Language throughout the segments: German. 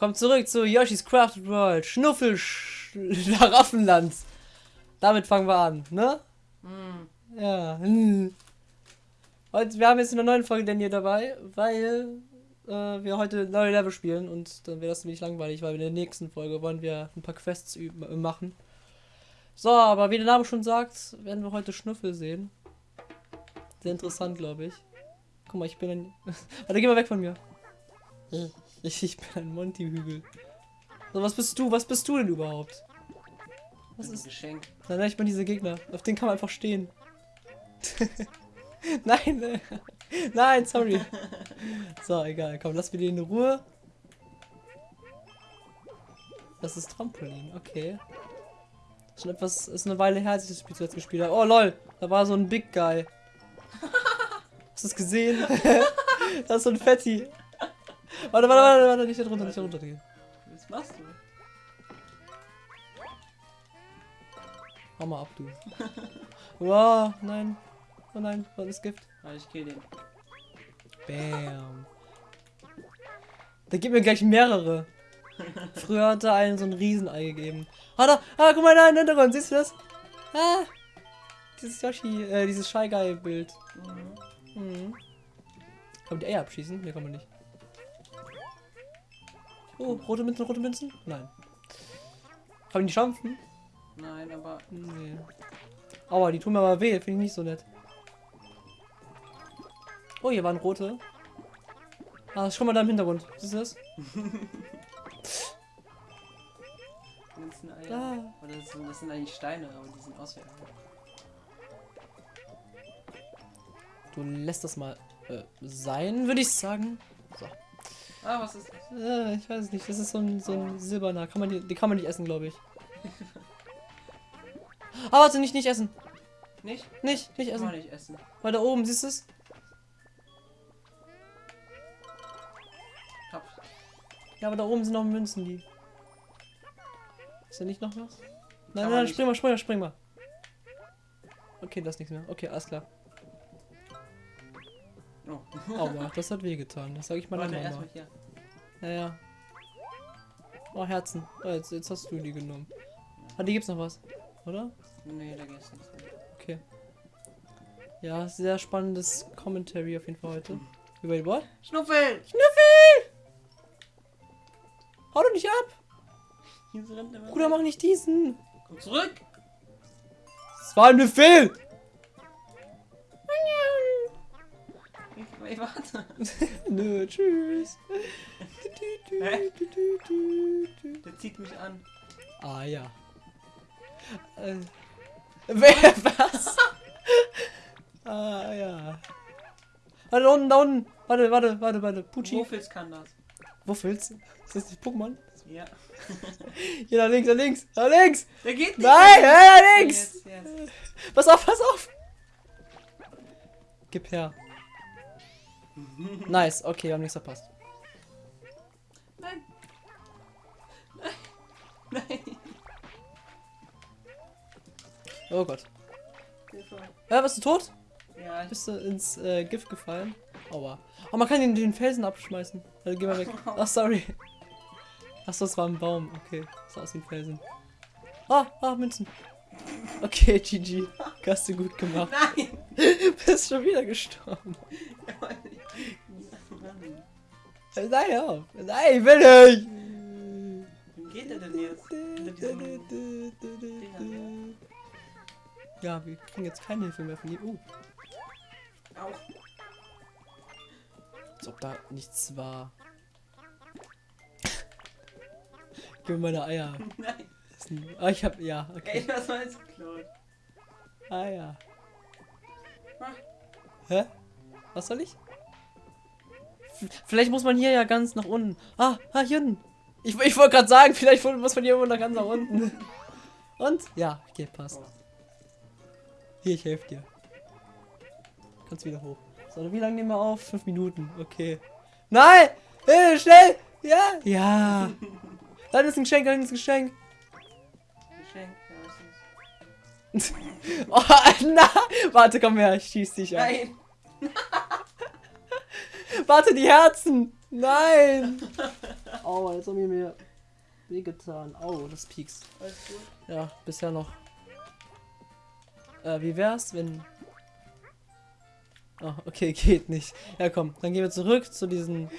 Kommt zurück zu Yoshi's Crafted World. Schnuffel Schlaraffenland. Damit fangen wir an, ne? Hm. Ja. Und wir haben jetzt in der neuen Folge Daniel dabei, weil äh, wir heute neue Level spielen und dann wäre das nämlich langweilig, weil in der nächsten Folge wollen wir ein paar Quests äh, machen. So, aber wie der Name schon sagt, werden wir heute Schnüffel sehen. Sehr interessant, glaube ich. Guck mal, ich bin ein. Warte, geh mal weg von mir. Ich, ich bin ein Monty-Hügel. So, was bist du? Was bist du denn überhaupt? Was ein ist. Geschenk. Nein, nein, ich bin diese Gegner. Auf den kann man einfach stehen. nein, äh, nein, sorry. So, egal. Komm, lass mir den in Ruhe. Das ist Trampolin, okay. Schon etwas, ist eine Weile her, als ich das Spiel zuletzt gespielt habe. Oh lol, da war so ein Big Guy. Hast du es gesehen? das ist so ein Fetti. Warte, warte, warte, warte, nicht da drunter, nicht da runter gehen. Was machst du? Hau mal ab, du. Wow, nein. Oh nein, was ist Gift? Ah, ich kill den. Bam. Der gibt mir gleich mehrere. Früher hat er einen so ein Riesenei gegeben. Ah, da, ah, guck mal da im Hintergrund, siehst du das? Ah, dieses Yoshi, äh, dieses Shy Guy Bild. Mhm. Mhm. Kann man die Eier abschießen? Ne, kann man nicht. Oh, rote Münzen, rote Münzen? Nein. Man die schampfen? Nein, aber Nee. Aua, die tun mir aber weh, finde ich nicht so nett. Oh, hier waren rote. Ah, schau mal da im Hintergrund. Siehst du das? Münzeneier. Da. Oder das sind, das sind eigentlich Steine, aber die sind aus wie Eier. Du lässt das mal äh, sein, würde ich sagen. So. Ah, was ist das? Äh, ich weiß nicht, das ist so ein, so ein silberner. Kann man die, die kann man nicht essen, glaube ich. Aber warte, nicht, nicht essen. Nicht? Nicht, nicht Kann man essen. nicht essen. Weil da oben, siehst du es? Top. Ja, aber da oben sind noch Münzen, die. Ist da nicht noch was? Nein, nein, nicht. spring mal, spring mal, spring mal. Okay, das ist nichts mehr. Okay, alles klar. Oh. Aua, das hat wehgetan. Das sage ich meiner Warte, Mama. erstmal hier. Naja. Oh, Herzen. Oh, jetzt, jetzt hast du die genommen. Ah, die gibt's noch was, oder? Nee, da geht's nicht. Okay. Ja, sehr spannendes Commentary auf jeden Fall heute. Wait, what? Schnuffel! Schnüffel! Hau doch nicht ab! Bruder, mach nicht diesen! Komm zurück! Das war ein Befehl! Ich, ich warte. Nö, tschüss. Hä? Der zieht mich an. Ah ja. Äh, wer was? ah ja. Warte, da unten, da unten. Warte, warte, warte, warte. Pucci. Muffels kann das. Wuffels? Ist das nicht Pokémon? Ja. Hier, da links, da links, da links! Der geht nicht. Nein, da links! Jetzt, jetzt. Pass auf, pass auf! Gib her. Nice, okay, wir haben nichts verpasst. Nein. Nein. Nein. Oh Gott. Ja, bist du tot? Ja, Bist du ins äh, Gift gefallen? Aua. Oh, man kann den, den Felsen abschmeißen. Also, geh mal weg. Ach, sorry. Achso, das war ein Baum. Okay, sah aus wie ein Felsen. Ah, ah, Münzen. Okay, GG. Hast du gut gemacht. Nein! Bist schon wieder gestorben. Nein, ich will nicht. Wie geht der denn jetzt? Ja, wir kriegen jetzt keine Hilfe mehr von ihm. Uh, Au. als ob da nichts war. Gib mir meine Eier. Nein. Ah, ich hab. Ja, Ey, okay. was war jetzt geklaut? Ah, ja. Ah. Hä? Was soll ich? Vielleicht muss man hier ja ganz nach unten. Ah, ah hier unten. Ich, ich wollte gerade sagen, vielleicht muss man hier irgendwo nach ganz nach unten. Und? Ja, okay, passt. Hier, ich helfe dir. Kannst wieder hoch. So, wie lange nehmen wir auf? Fünf Minuten. Okay. Nein! Hey, schnell! Ja! Ja! Dann ist ein Geschenk, dann ist ein Geschenk. Geschenk, ja, ist Oh, na! Warte, komm her, ich schieß dich an. Nein! Warte, die Herzen! Nein! Aua, jetzt haben wir mir wehgetan. Au, das piekst. Ja, bisher noch. Äh, wie wär's, wenn. Oh, okay, geht nicht. Ja, komm, dann gehen wir zurück zu diesen.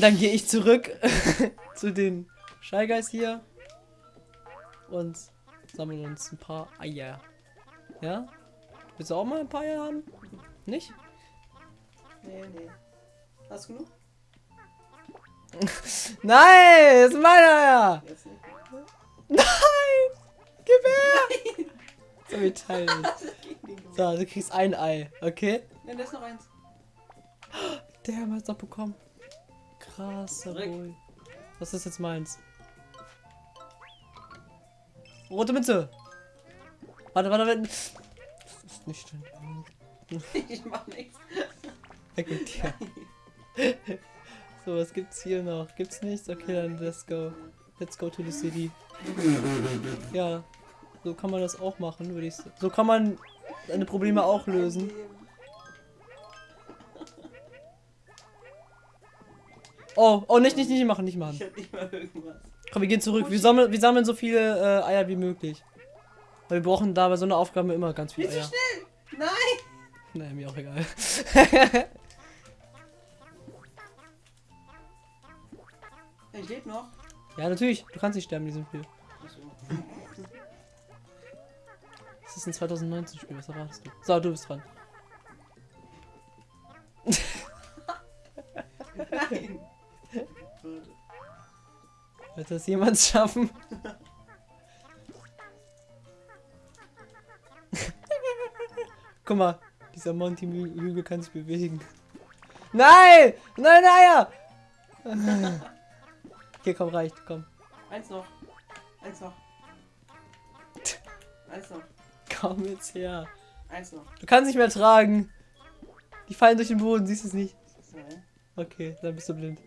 Dann gehe ich zurück zu den Shy Guys hier und sammeln uns ein paar Eier. Ja? Willst du auch mal ein paar Eier haben? Nicht? Nee, nee. Hast du genug? Nein, das ist meine Eier! Jetzt nicht. Nein! Gib her! So, wir teilen. So, du kriegst ein Ei, okay? Ja, da ist noch eins. Der haben wir jetzt noch bekommen. Zurück. Boy. Was ist jetzt meins? Rote Münze. Warte, warte, warte. Das ist nicht schön. Ich mach nichts. Weg mit dir. So, was gibt's hier noch? Gibt's nichts? Okay, dann let's go. Let's go to the city. Ja, so kann man das auch machen, würde ich sagen. So kann man seine Probleme auch lösen. Oh, oh, nicht, nicht, nicht machen, nicht machen. Ich hab nicht mal irgendwas. Komm, wir gehen zurück. Wir sammeln, wir sammeln so viele äh, Eier wie möglich. Weil wir brauchen da bei so einer Aufgabe immer ganz viele Nicht so Eier. schnell! Nein! Nein, mir auch egal. Ich lebe noch. ja, natürlich. Du kannst nicht sterben in diesem Spiel. Das ist ein 2019 Spiel. Was erwartest du? So, du bist dran. Nein! Wird das jemand schaffen? Guck mal, dieser Monty-Hügel kann sich bewegen. Nein! Nein, Eier! Okay, komm, reicht, komm. Eins noch. Eins noch. Eins noch. Komm jetzt her. Eins noch. Du kannst nicht mehr tragen. Die fallen durch den Boden, siehst du es nicht? Okay, dann bist du blind.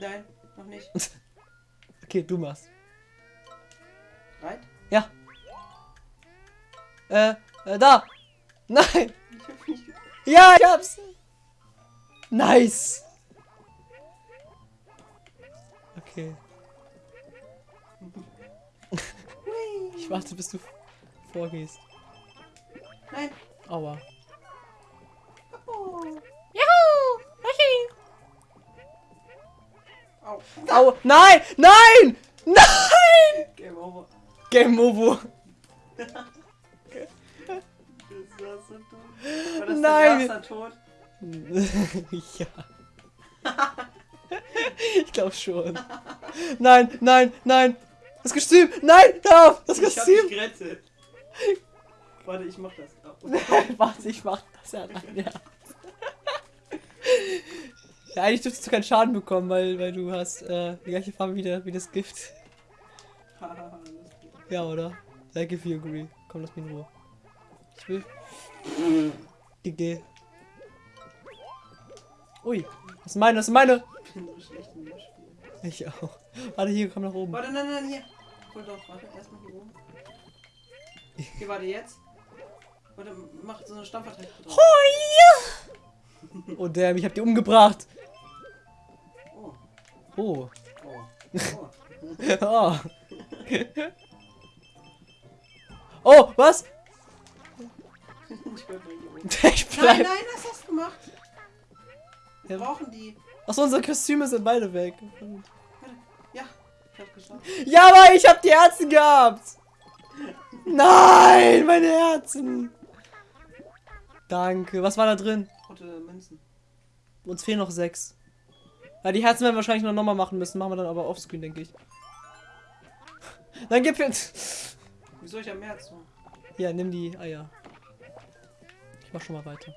Nein, noch nicht. Okay, du machst. Reit? Ja. Äh, äh, da! Nein! Ich Ja, ich hab's! Nice! Okay. Ich warte, bis du vorgehst. Nein! Aua. Oh. Juhu! Au. Au! Nein! Nein! Nein! Game over. Game over. Das war so dumm. War das Nein. erster Tod? ja. ich glaube schon. Nein, nein, nein. Das Kostüm! Nein! Auf! Das Ich hab Kostüm! dich gerettet. Warte, ich mach das. Oh. Warte, ich mach das ja rein, ja. ja, eigentlich dürftest du keinen Schaden bekommen, weil, weil du hast äh, die gleiche Farbe wie, der, wie das Gift. Ja, oder? If you agree. Komm, lass mich in Ruhe. Ich will. GG. Ui, das ist meine, das ist meine. Ich bin so schlecht in dem Spiel. Ich auch. Warte, hier, komm nach oben. Warte, nein, nein, hier. Voll drauf, warte, erstmal hier oben. Okay, warte, jetzt. Warte, mach so eine Stampfattacke drauf. Oh, damn, ich hab die umgebracht. Oh, Oh. oh, oh. Oh. oh, was? Ich bleib hier Nein, nein, was hast du gemacht? Wir brauchen die. Achso, unsere Kostüme sind beide weg. Ja, ich hab geschafft. Ja, aber ich hab die Herzen gehabt. Nein, meine Herzen. Danke. Was war da drin? Rote Münzen. Uns fehlen noch sechs. Ja, die Herzen werden wir wahrscheinlich noch nochmal machen müssen. Machen wir dann aber offscreen, denke ich. Dann gib jetzt. Wieso ich am mehr zu? Ja, nimm die Eier. Ich mach schon mal weiter.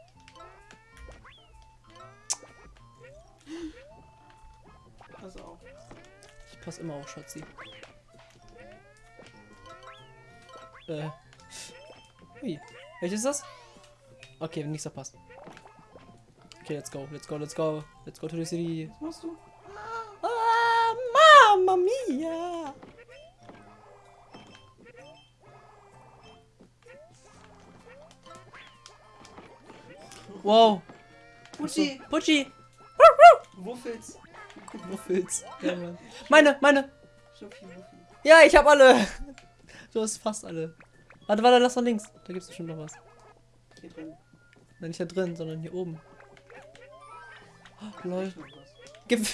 Pass immer auf, Schatzi. Äh. Ui. Welches ist das? Okay, nichts verpasst. Okay, let's go, let's go, let's go. Let's go to the city. Was machst du? Ah, Mamma mia! Wow. Putschi! Putschi. Wuffels! Wuffels. Ja, Mann. Meine, meine. Ja, ich hab alle. Du hast fast alle. Warte, warte, lass nach links. Da gibt's bestimmt noch was. Hier drin. Nein, nicht da drin, sondern hier oben. Oh, lol. Gib.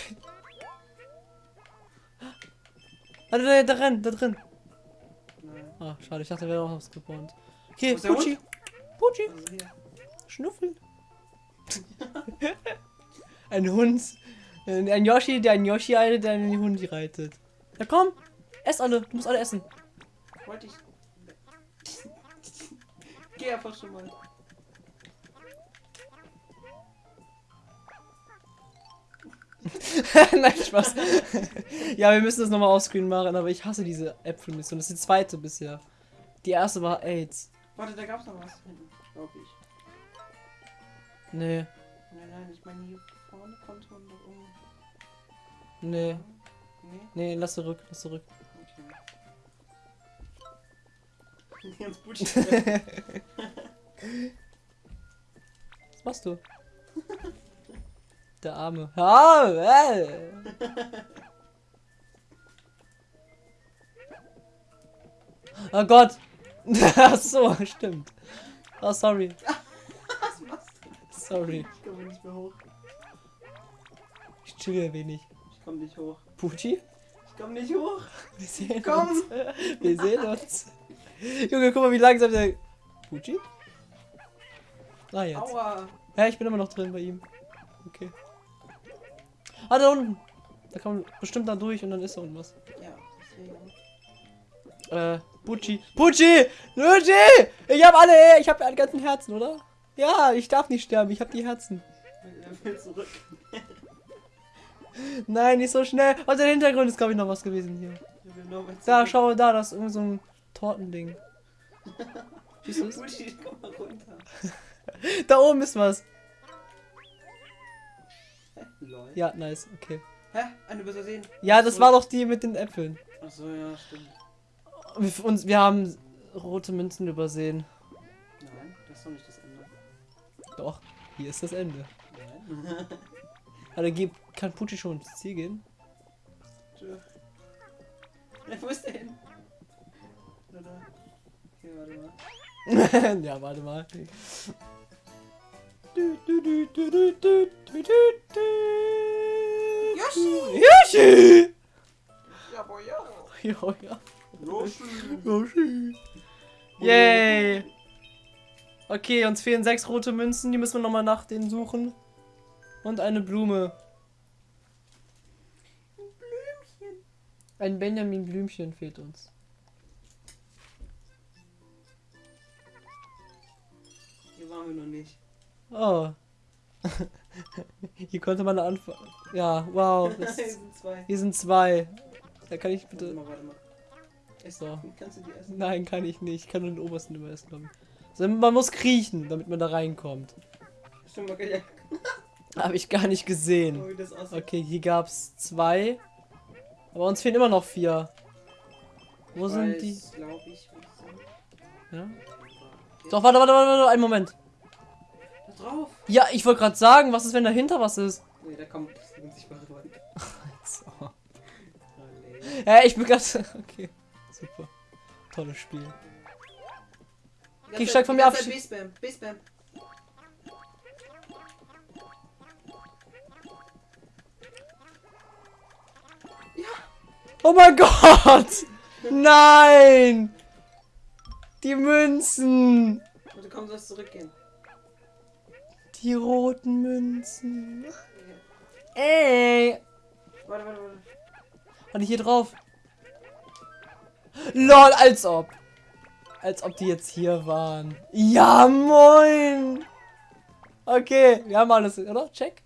Warte, da, da drin, da drin. Nein. Ah, schade, ich dachte, da wäre auch was gespawnt. Okay, Wo Putschi. Putschi. Also. Schnuffel. ein Hund. Ein Yoshi, der ein Yoshi eine, der einen Hund reitet. Na komm, ess alle. Du musst alle essen. Wollte ich. Geh einfach schon mal. Nein, Spaß. ja, wir müssen das nochmal offscreen machen, aber ich hasse diese Äpfelmission. Das ist die zweite bisher. Die erste war AIDS. Warte, da gab's noch was hinten. Glaub ich. Nee, Nein, nein, ich meine hier vorne konnte man doch um. Nee, Nee? nee, lass zurück, lass zurück. Okay. Jetzt Putschi. Was machst du? Der Arme. Ah, äh. Oh Gott. Ach so, stimmt. Oh, sorry. Was machst du? Sorry. Ich komme nicht mehr hoch. Ich chill ein wenig. Ich komme nicht hoch. Pucci? Ich komme nicht hoch. Wir sehen Komm. uns. Wir sehen uns. Junge, guck mal, wie langsam der. Pucci? Ah, jetzt. Aua. Ja, ich bin immer noch drin bei ihm. Okay. Ah, da unten. Da kann man bestimmt dann durch und dann ist da unten was. Ja, deswegen. Äh, Pucci. Pucci! Pucci! Ich hab alle, ich hab alle ganzen Herzen, oder? Ja, ich darf nicht sterben, ich hab die Herzen. Er will zurück. Nein, nicht so schnell. Und der Hintergrund ist, glaube ich, noch was gewesen hier. Er Da, schau da, das ist irgend so ein Tortending. Siehst du komm mal runter. Da oben ist was. Ja, nice, okay. Hä? Eine übersehen. Ja, das war doch die mit den Äpfeln. Achso, ja, stimmt. Wir, uns, wir haben rote Münzen übersehen. Nein, das ist doch nicht das Ende. Doch, hier ist das Ende. Nein. Also gib, kann Putti schon ins Ziel gehen? Wo ist der hin? Okay, warte mal. ja, warte mal. Yoshi! Yoshi! Ja, boy, ja. Ja, ja. Yoshi! Yoshi! Yay! Okay, uns fehlen sechs rote Münzen, die müssen wir nochmal nach denen suchen. Und eine Blume. Ein Benjamin Blümchen fehlt uns. Hier waren wir noch nicht. Oh. Hier konnte man anfangen. Ja, wow. Hier sind zwei. hier sind zwei. Da kann ich Warte bitte. mal, warte mal. Essen. So. Kannst du die essen? Nein, kann ich nicht. Ich kann nur den obersten immer essen, glaube ich. Also man muss kriechen, damit man da reinkommt. Stimmt, kann ja Habe ich gar nicht gesehen. aussieht. Okay, hier gab's zwei. Aber uns fehlen immer noch vier. Wo Ich sind weiß, die? ich, wo. Ja? Doch, warte, warte, warte, warte, einen Moment. Da drauf. Ja, ich wollte gerade sagen, was ist, wenn dahinter was ist? Nee, da kommt unsichtbare Wand. So. Oh, nee. Hä, ich bin gerade. Okay, super. Tolles Spiel. Steig Zeit- von mir ab. Zeit B-Spam, B-Spam. Oh mein Gott! Nein! Die Münzen! Und du kommst, sollst zurückgehen. Die roten Münzen. Ey! Warte, warte, warte. Warte, hier drauf. LOL, als ob. Als ob die jetzt hier waren. Ja, moin! Okay, wir haben alles, oder? Check.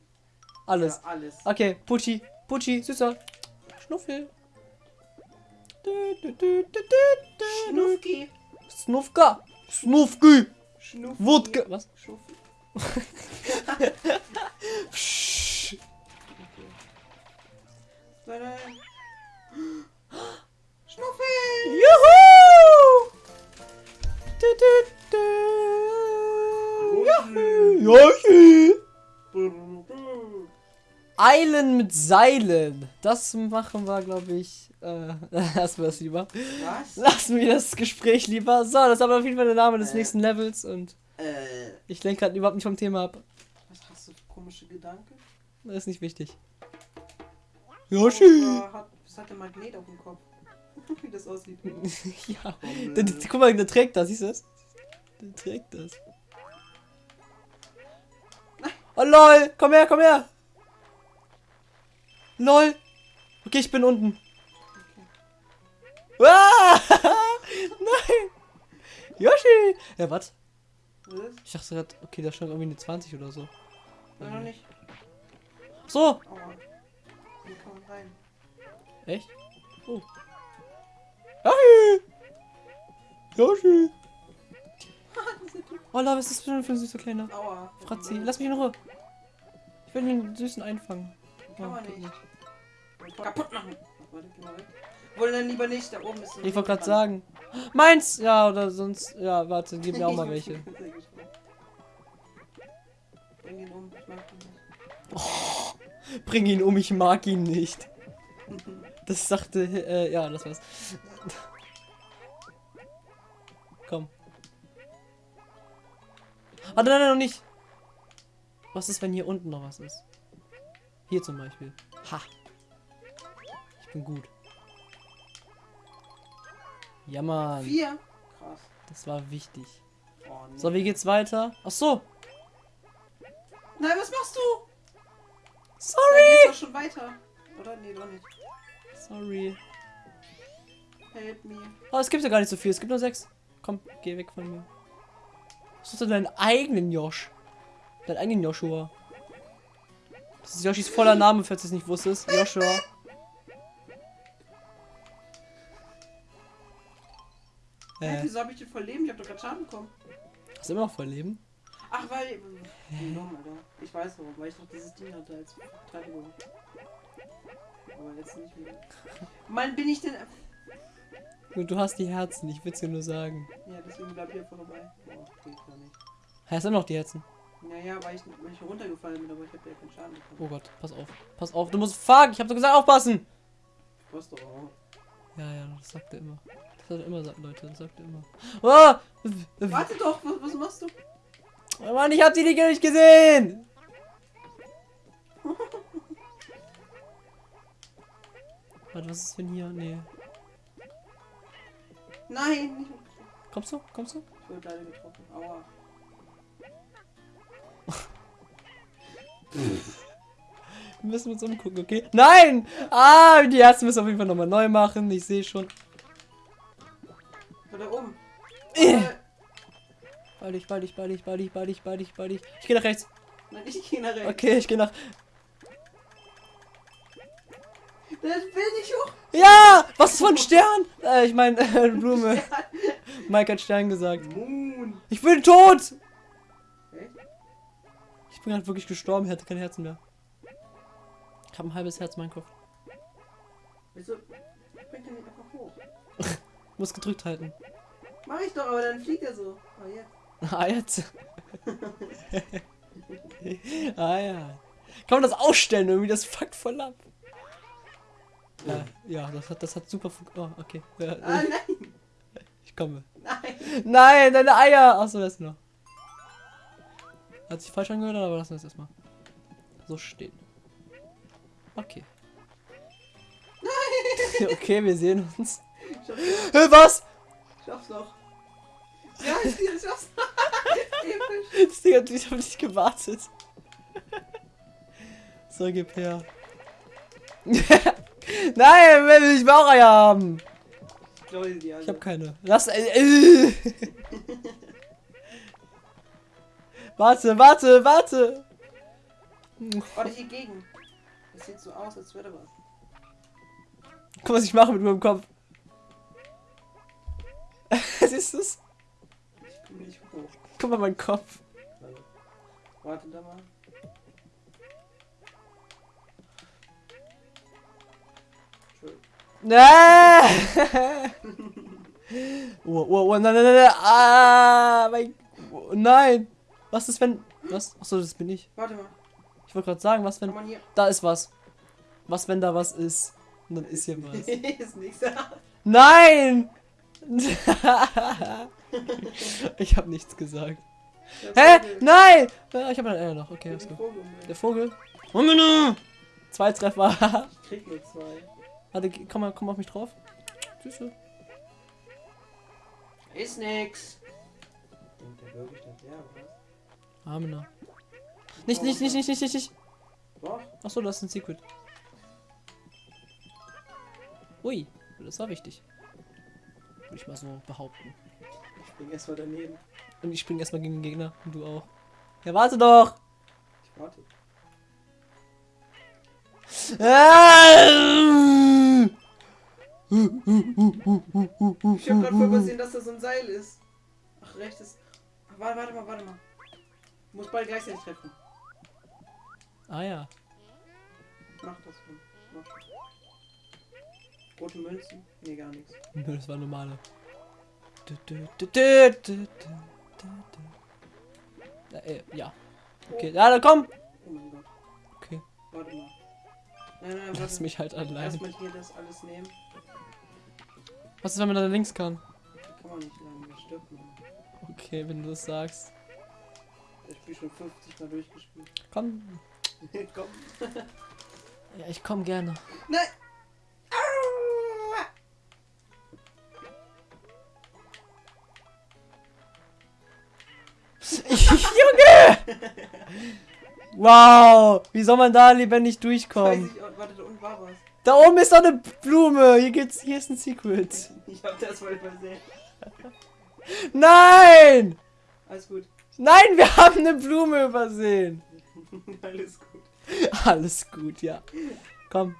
Alles. Ja, alles. Okay, Pucci, Pucci, süßer. Schnuffel. Schnuffki. Snufka. Snufki. Schnuffki. Wodka. Was? Schnuffki. Eilen mit Seilen. Das machen wir, glaube ich. Äh, lassen wir das lieber. Was? Lassen wir das Gespräch lieber. So, das ist aber auf jeden Fall der Name des Äh. nächsten Levels und Äh, ich lenke gerade überhaupt nicht vom Thema ab. was hast du für komische Gedanken? Das ist nicht wichtig. Oh, Yoshi! da hat, was hat der Magnet auf dem Kopf? Wie das aussieht. ja. Der, der, guck mal, der trägt das, siehst du das? Der trägt das. Oh lol, komm her, komm her. Lol. Okay, ich bin unten. Ah! Nein. Yoshi. Ja, was? Ich dachte gerade, okay, da stand irgendwie eine 20 oder so. Nein, noch nicht. So. Aua. Hier kann man rein. Echt? Oh. Yoshi. Yoshi. Oh, Lol, was ist das für ein süßer kleiner? Aua. Fratzi, lass mich in Ruhe. Ich will den Süßen einfangen. Kann man nicht. Kaputt machen. Warte, geh mal weg. Wohl dann lieber nicht, da oben ist Ich wollte gerade sagen. Meins! Ja, oder sonst. Ja, warte, gib mir auch mal welche. Bring ihn um, ich mag ihn nicht. Bring ihn um, ich mag ihn nicht. Das sagte. Äh, ja, das war's. Komm. Warte, nein, nein, noch nicht. Was ist, wenn hier unten noch was ist? Hier zum Beispiel. Ha. Ich bin gut. Ja, Mann. Vier? Krass. Das war wichtig. Oh, nee. So, wie geht's weiter? Ach so. Nein, was machst du? Da Sorry. geht's doch schon weiter. Oder? Nee, doch nicht. Sorry. Help me. Oh, es gibt ja gar nicht so viel. Es gibt nur sechs. Komm, geh weg von mir. Suchst du deinen eigenen Josh? Deinen eigenen Joshua. Das ist Yoshis voller Name, falls du es nicht wusstest. Joshua. Hä, Äh, wieso hab ich den voll Leben? Ich hab doch gerade Schaden bekommen. hast du immer noch voll Leben? Ach, weil. Dumm, Alter. Ich weiß warum, weil ich doch dieses Ding hatte als Verteidigung. Aber jetzt nicht mehr. Mann, bin ich denn. Und du hast die Herzen, ich will's dir nur sagen. Ja, deswegen bleib ich einfach dabei. Oh, geht gar nicht. Hast du immer noch die Herzen? Naja, weil ich, weil ich runtergefallen bin, aber ich hab ja keinen Schaden bekommen. Oh Gott, pass auf. Pass auf, du musst fuck, ich hab doch gesagt, aufpassen! Was doch auch. Ja, ja, das sagt er immer. Das hat er immer gesagt, Leute, das sagt er immer. Oh! Warte doch, was, was machst du? Oh Mann, ich hab die nicht gesehen! Warte, was ist denn hier? Nee. Nein. Kommst du? Kommst du? Ich wurde leider getroffen. Aua. Wir müssen uns umgucken, okay? Nein! Ah, die Herzen müssen wir auf jeden Fall nochmal neu machen. Ich sehe schon. Da, da oben. Bald ich, bald ich, bald ich, bald ich, bald ich, bald ich, bald ich. Ich gehe nach rechts. Nein, ich geh nach rechts. Okay, ich gehe nach. Das will ich hoch. Ja! Was ist für ein Stern? Äh, ich meine, äh, Blume. Mike hat Stern gesagt. Moon. Ich bin tot! Ich bin gerade wirklich gestorben, ich hatte kein Herzen mehr. Ich habe ein halbes Herz, mein Kopf. Wieso bringt er nicht einfach hoch? Muss gedrückt halten. Mach ich doch, aber dann fliegt er so. Oh, jetzt. Ah, jetzt. ah, ja. Kann man das ausstellen irgendwie? Das fuckt voll ab. Äh, ja, das hat, das hat super funktioniert. Oh, okay. Ja, Ah, nein. ich komme. Nein. Nein, deine Eier! Achso, das noch. Hat sich falsch angehört, aber lassen wir es erstmal. So stehen. Okay. Nein! okay, wir sehen uns. Hä, was? schaff's doch. Ja, ich ich schaff's. Das Ding hat ich hab nicht gewartet. So, gib her. Nein, will ich Eier haben. Ich Ich habe keine. Lass. Äh, äh. Warte, warte, warte. Warte hier gegen. Das sieht so aus, als wäre da was. Guck, was ich mache mit meinem Kopf. Siehst du's? Ich bin nicht hoch. Guck mal, mein Kopf. Warte da mal. Nein! oh, oh, oh, nein, nein, nein, nein. Ah, mein. Oh, nein! Was ist, wenn. Was? Achso, das bin ich. Warte mal. Ich wollte gerade sagen, was wenn. Da ist was. Was, wenn da was ist? Und dann ist hier was. ist nichts. Nein! ich habe nichts gesagt. Hä? Nein! Ja, Ich habe einen noch. Okay, Der alles gut. Vogel. Der Vogel. Moment. Zwei Treffer. Ich krieg nur zwei. Warte, komm mal, komm auf mich drauf. Süße. Ist nix. Denkt der wirklich, dass der was? Amena. Nicht, nicht, nicht, nicht, nicht, nicht, nicht. Achso, das ist ein Secret. Ui, das war wichtig. Würde ich mal so behaupten. Ich spring erstmal daneben. Und ich spring erstmal gegen den Gegner. Und du auch. Ja, warte doch! Ich warte. Ah! Ich hab grad voll übersehen, dass da so ein Seil ist. Ach, rechts ist. Ach, warte, warte mal, warte mal. Du musst beide gleichzeitig treffen. Ah ja. Mach das schon. Mach. Rote Münzen? Nee, gar nichts. Nö, das war normale. Äh, äh, ja. Okay, ja, dann komm! Oh mein Gott. Okay, Warte mal. Nein, nein, lass mich halt allein. Erstmal hier das alles nehmen. Was ist, wenn man da links kann? Kann man nicht lang, das stirbt man. Okay, wenn du das sagst. Das Spiel schon 50 Mal durchgespielt. Komm. Komm. Ja, ich komm gerne. Nein! Junge! Wow! Wie soll man da lebendig durchkommen? ich, auch- warte, da unten war was. Da oben ist doch eine Blume! Hier geht's, hier ist ein Secret. Ich hab das voll übersehen. Nein! Alles gut. Nein, wir haben eine Blume übersehen. Alles gut. Alles gut, ja. Komm.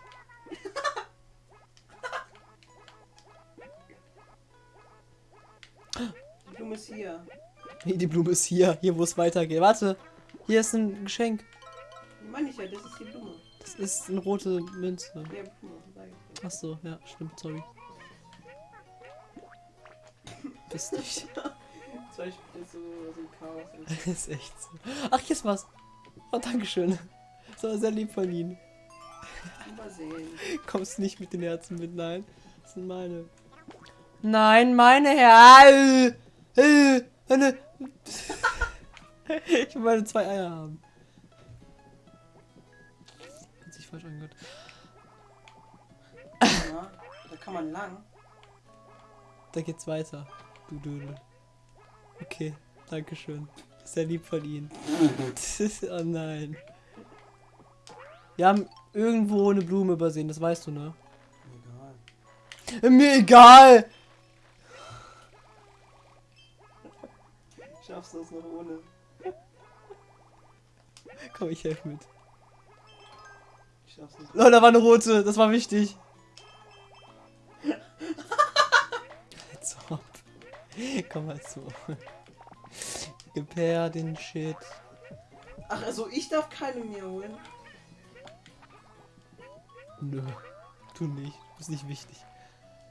Die Blume ist hier. Nee, die Blume ist hier, hier wo es weitergeht. Warte, hier ist ein Geschenk. Meine ich ja, das ist die Blume. Das ist eine rote Münze. Ja, Blume, sag ich dir. Ach so, ja, stimmt, sorry. Bist nicht. Zwei Spiele so, so ein Chaos. Das ist echt so. Ach, hier ist was. Oh, Dankeschön. Das war sehr lieb von Ihnen. Übersehen. Kommst nicht mit den Herzen mit, nein. Das sind meine. Nein, meine Herzen. Ich will meine zwei Eier haben. Hat sich falsch angehört. Ja, da kann man lang. Da geht's weiter. Du Dödel. Okay, Dankeschön. Sehr lieb von Ihnen. oh nein. Wir haben irgendwo eine Blume übersehen, das weißt du, ne? Egal. Mir egal! Schaffst du das noch ohne? Komm, ich helfe mit. Ich schaff's nicht. Oh, da war eine rote, das war wichtig. Komm mal zu. Gib her den Shit. Ach, also ich darf keine mehr holen. Nö, du nicht. Du bist nicht wichtig.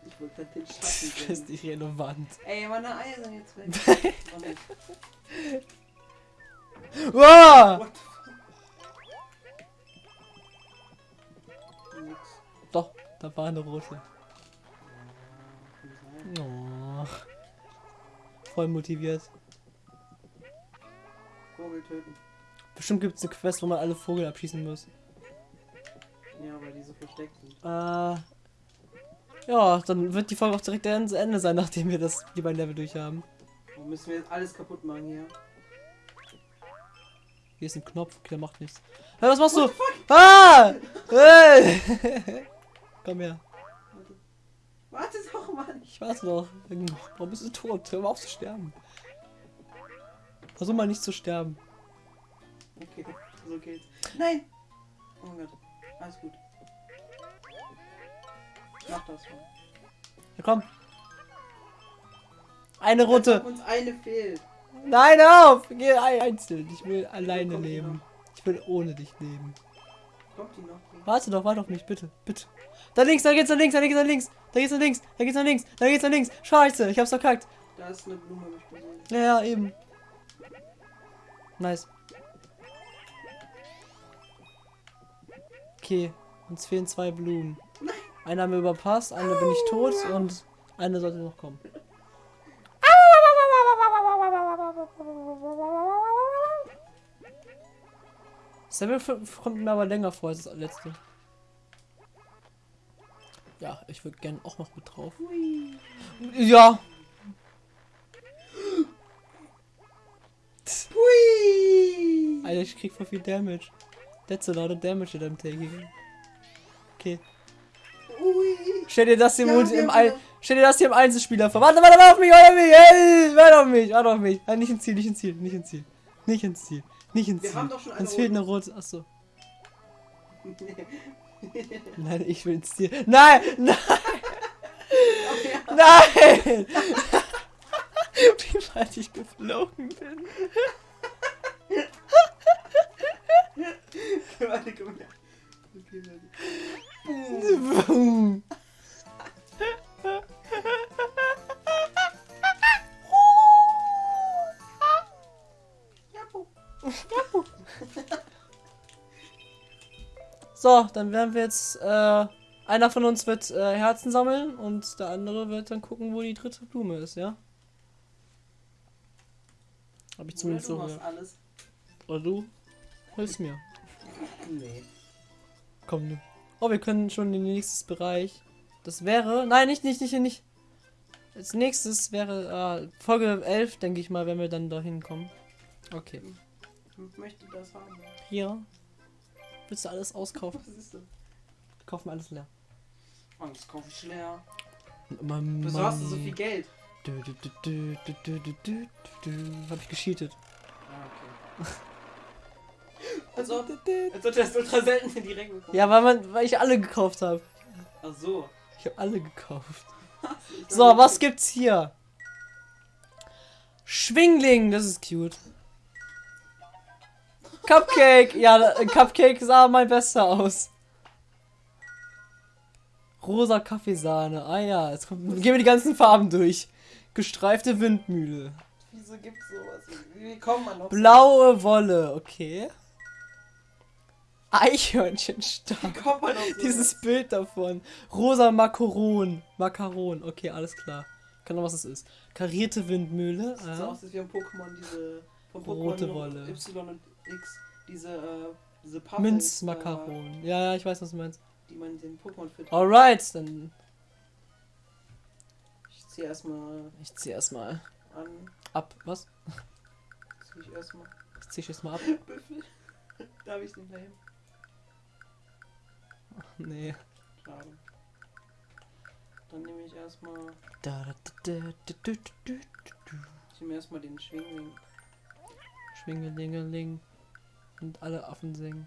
Ich wollte den Du Schatten bist sehen. nicht relevant. Ey, meine Eier sind jetzt weg. Oh. Wow! Doch, da war eine sein. Oh. Voll motiviert. Vogel töten. Bestimmt gibt es eine Quest, wo man alle Vogel abschießen muss. Ja, weil die so versteckt sind. Äh. Ja, dann wird die Folge auch direkt zu Ende sein, nachdem wir das die beiden Level durch haben. Wo müssen wir jetzt alles kaputt machen hier? Hier ist ein Knopf, okay, der macht nichts. Hey, was machst du? Ah! Hey! Komm her. Warte. Warte doch, Mann. Ich warte noch. Warum bist du tot? Hör mal auf zu sterben. Versuch mal nicht zu sterben. Okay, so geht's. Nein! Oh mein Gott. Alles gut. Mach das schon. Ja, komm. Eine rote. uns eine fehlt. Nein, auf! Geh ein- einzeln. Ich will alleine kommt leben. Ich will ohne dich leben. Kommt die noch? Warte doch, warte auf mich, bitte. Bitte. Da links, da geht's nach links, da geht's nach links. Da geht's nach links, da geht's nach links, da geht's nach links. Scheiße, ich hab's verkackt. Da ist eine Blume, hab ich gesehen. Ja, eben. Nice. Okay, uns fehlen zwei Blumen. Eine haben wir überpasst, eine bin ich tot und eine sollte noch kommen. Samuel kommt mir aber länger vor als das letzte. Ja, ich würde gerne auch noch mit drauf. Ja, Hui. Alter, ich krieg voll viel Damage. That's a lot of damage that I'm taking. Okay. Hui. Stell dir das hier Ja, im, wir im haben Ein Stell dir das hier im Einzelspieler vor. Warte, warte, warte auf mich, warte auf mich. Hey, warte auf mich, warte auf mich. Ah, nicht ins Ziel, nicht ins Ziel, nicht ins Ziel. Nicht ins Ziel. Nicht ins Wir Ziel. haben doch schon Uns fehlt eine rote. Achso. Nein, ich will ins Ziel. Nein! Nein! Nein! Wie weit ich geflogen bin. Warte, komm her. Okay, warte. Boom. So, dann werden wir jetzt. Äh, einer von uns wird äh, Herzen sammeln und der andere wird dann gucken, wo die dritte Blume ist, ja? Hab ich zumindest so gehört. alles. Oder du? Hilfst mir. Nee. Komm, du. Oh, wir können schon in den nächsten Bereich. Das wäre. Nein, nicht, nicht, nicht, nicht. Als nächstes wäre äh, Folge 11, denke ich mal, wenn wir dann da hinkommen. Okay. Ich möchte das haben. Hier willst du alles auskaufen? Was ist denn? Kauf mir alles leer. Alles kaufe ich leer. Man, Wieso hast du so viel Geld? Du, du, du, du, du, du, du, du, Hab ich gescheatet. Ah, okay. Also, als ob das ultra selten direkt bekommen. Ja, weil, man, weil ich alle gekauft habe. Ach so. Ich habe alle gekauft. so, was gibt's hier? Schwingling, das ist cute. Cupcake, ja, Cupcake sah mein bester aus. Rosa Kaffeesahne, ah ja, jetzt kommt, gehen wir die ganzen Farben durch. Gestreifte Windmühle. Wieso gibt's sowas? Wie kommt man noch? Blaue Wolle, okay. Eichhörnchenstab. Wie kommt man auf sowas? Dieses Bild davon. Rosa Makaron. Makaron. Okay, alles klar. Keine Ahnung, was es ist. Karierte Windmühle. Das sieht so Ah. aus, als wären Pokémon diese. Rote Wolle. Y und X. Diese, äh, diese Puffles, Minzmakaron. Ja, ja, ich weiß, was du meinst. Äh, die man den Pokémon füttert. Alright, dann. Ich zieh erstmal Ich zieh erstmal an. ab. Was? Zieh ich erstmal. Ich zieh erstmal ab. Büffel. Darf ich nicht mehr hin? Nee. Schade. Dann nehme ich erstmal. Da, da, da, da, da, da, da, da. Ich nehme erstmal den Schwingling. Schwingelingeling. Und alle Affen singen.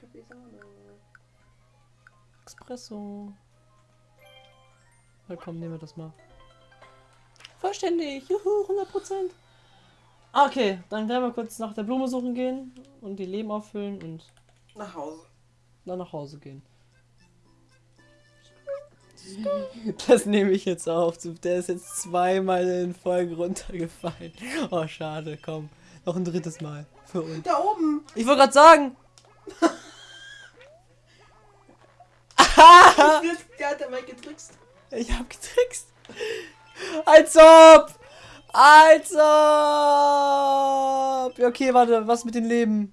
Kaffeesahne. Espresso. Na komm, nehmen wir das mal. Vollständig. Juhu, 100%. Ah, Okay, dann werden wir kurz nach der Blume suchen gehen und die Leben auffüllen und Nach Hause. dann nach Hause gehen. Das nehme ich jetzt auf. Der ist jetzt zweimal in Folge runtergefallen. Oh, schade, komm. Noch ein drittes Mal. Für uns. Da oben! Ich wollte gerade sagen. Der hat dabei getrickst. Ich hab getrickst. Als ob! Als ob! Ja, Okay, warte, was mit dem Leben?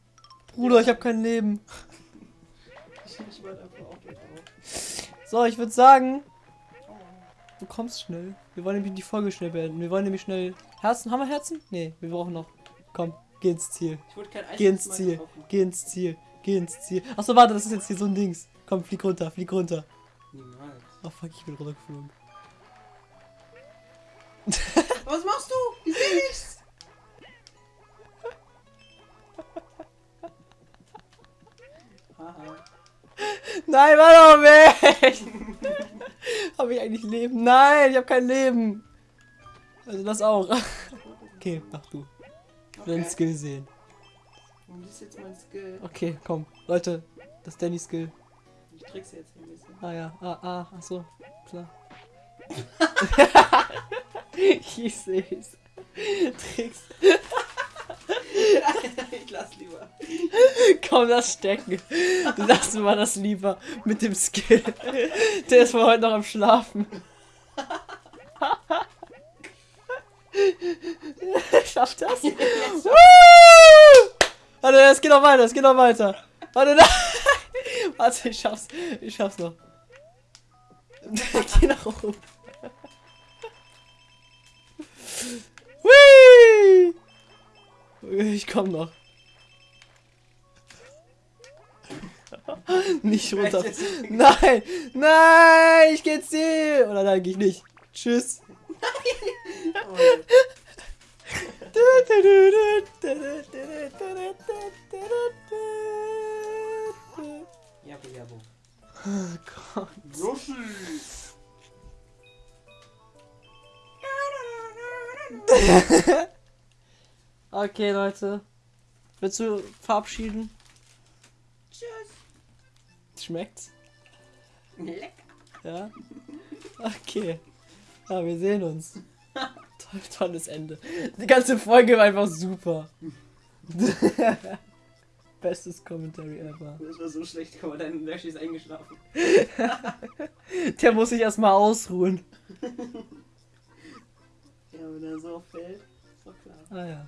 Bruder, ich hab kein Leben. Ich, warte einfach auf den auf. So, ich würde sagen, du kommst schnell. Wir wollen nämlich die Folge schnell beenden. Wir wollen nämlich schnell. Herzen? Haben wir Herzen? Nee, wir brauchen noch. Komm, geh ins Ziel. Ich wurde kein Geh ins Ziel. Geh ins Ziel. Geh ins Ziel. Achso, warte, das ist jetzt hier so ein Dings. Komm, flieg runter, flieg runter. Niemals. Oh fuck, ich bin runtergeflogen. Was machst du? Ich seh nichts. Nein, warte mal weg! Habe ich eigentlich Leben? Nein, ich habe kein Leben. Also das auch. Okay, mach du. Okay. Skill sehen. Und das ist jetzt mein Skill. Okay, komm. Leute, das ist Danny Skill. Ich trickse jetzt ein bisschen. Ah ja, ah, ah, ach so, klar. ich seh's. Tricks. Ich lass lieber. Komm, das stecken. Lassen wir das lieber mit dem Skill. Der ist wohl heute noch am Schlafen. Schafft das? Warte, es geht noch weiter, es geht noch weiter. Warte, nein. Warte, ich schaff's. Ich schaff's noch. Geh nach oben. Hui! Ich komm noch. Nicht runter. Nein! Nein! Ich geh jetzt hier! Oder nein, geh ich nicht. Tschüss. Oh, Jabo, jabo. Oh Gott. Yoshi! Okay, Leute. Willst du verabschieden? Tschüss. Schmeckt's? Lecker. Ja? Okay. Ja, wir sehen uns. Toll, tolles Ende. Die ganze Folge war einfach super. Bestes Commentary ever. Das war so schlecht, aber dein Nashi ist eingeschlafen. Der muss sich erstmal ausruhen. ja, wenn er so fällt, ist doch klar. Ah ja.